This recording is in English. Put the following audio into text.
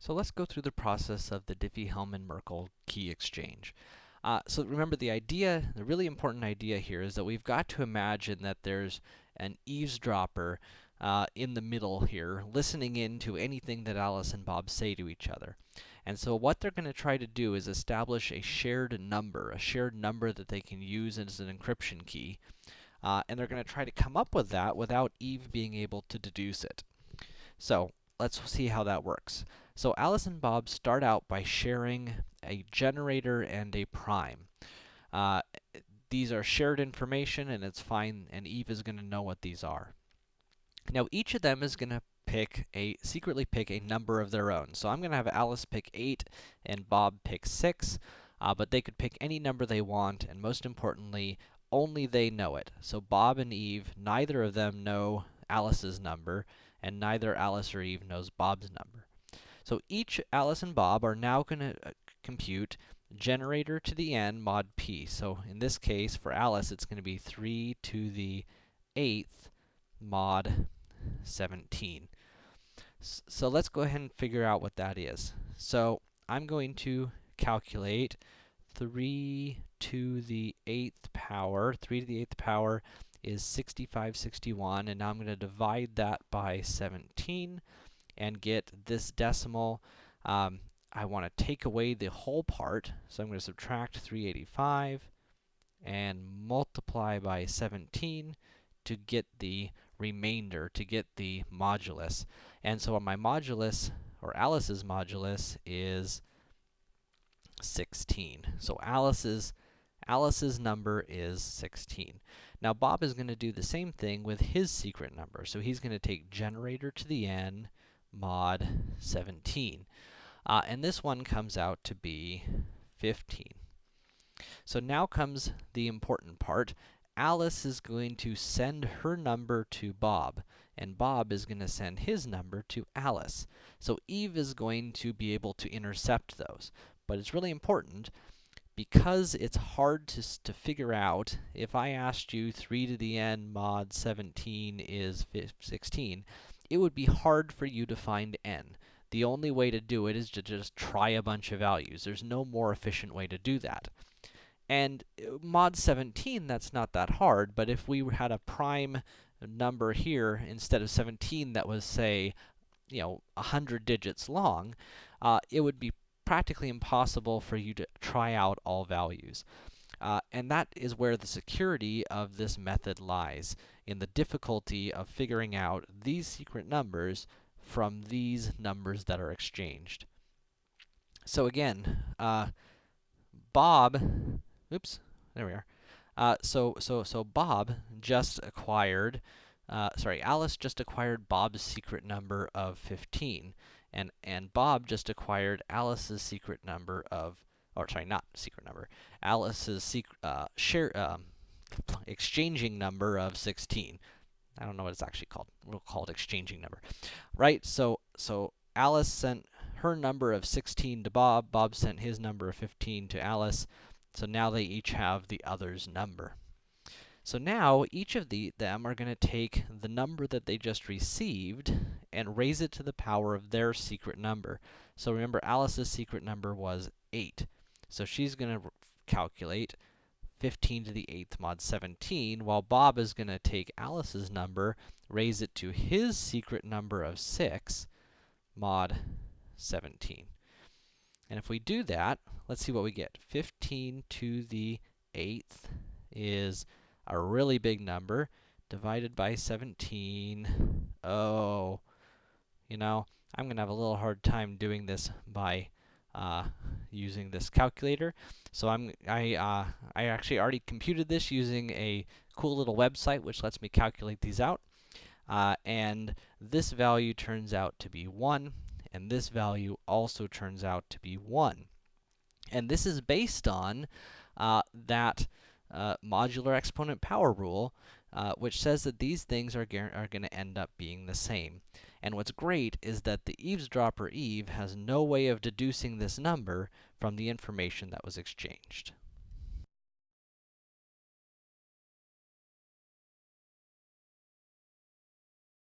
So let's go through the process of the Diffie-Hellman-Merkle key exchange. Uh, so remember the idea, the really important idea here is that we've got to imagine that there's an eavesdropper uh, in the middle here, listening in to anything that Alice and Bob say to each other. And so what they're going to try to do is establish a shared number, a shared number that they can use as an encryption key. Uh, and they're going to try to come up with that without Eve being able to deduce it. So, let's see how that works. So Alice and Bob start out by sharing a generator and a prime. Uh, these are shared information, and it's fine, and Eve is going to know what these are. Now, each of them is going to pick a, secretly pick a number of their own. So I'm going to have Alice pick 8 and Bob pick 6, uh, but they could pick any number they want, and most importantly, only they know it. So Bob and Eve, neither of them know Alice's number, and neither Alice or Eve knows Bob's number. So each Alice and Bob are now going to uh, compute generator to the n mod p. So in this case, for Alice, it's going to be 3 to the 8th mod 17. S so let's go ahead and figure out what that is. So I'm going to calculate 3 to the 8th power. 3 to the 8th power is 6561, and now I'm going to divide that by 17 and get this decimal. Um, I want to take away the whole part, so I'm going to subtract 385 and multiply by 17 to get the remainder, to get the modulus. And so my modulus, or Alice's modulus, is 16. So Alice's Alice's number is 16. Now Bob is going to do the same thing with his secret number. So he's going to take generator to the n mod 17. Uh, and this one comes out to be 15. So now comes the important part. Alice is going to send her number to Bob, and Bob is going to send his number to Alice. So Eve is going to be able to intercept those. But it's really important because it's hard to, to figure out, if I asked you 3 to the n mod 17 is 16, it would be hard for you to find n. The only way to do it is to just try a bunch of values. There's no more efficient way to do that. And uh, mod 17, that's not that hard, but if we had a prime number here instead of 17 that was, say, you know, 100 digits long, uh, it would be practically impossible for you to try out all values. Uh, and that is where the security of this method lies, in the difficulty of figuring out these secret numbers from these numbers that are exchanged. So again, uh, Bob, oops, there we are. Uh, so, so, so Bob just acquired, uh, sorry, Alice just acquired Bob's secret number of 15, and, and Bob just acquired Alice's secret number of or sorry, not secret number, Alice's secret, uh, share, um, exchanging number of 16. I don't know what it's actually called. We'll call it exchanging number. Right? So, so Alice sent her number of 16 to Bob. Bob sent his number of 15 to Alice. So now they each have the other's number. So now, each of the, them are going to take the number that they just received and raise it to the power of their secret number. So remember, Alice's secret number was 8. So she's going to calculate 15 to the 8th mod 17, while Bob is going to take Alice's number, raise it to his secret number of 6, mod 17. And if we do that, let's see what we get. 15 to the 8th is a really big number, divided by 17. Oh, you know, I'm going to have a little hard time doing this by uh, using this calculator. So I'm I uh, I actually already computed this using a cool little website which lets me calculate these out. Uh, and this value turns out to be 1, and this value also turns out to be 1. And this is based on uh, that uh, modular exponent power rule, uh, which says that these things are, are going to end up being the same. And what's great is that the eavesdropper Eve has no way of deducing this number from the information that was exchanged.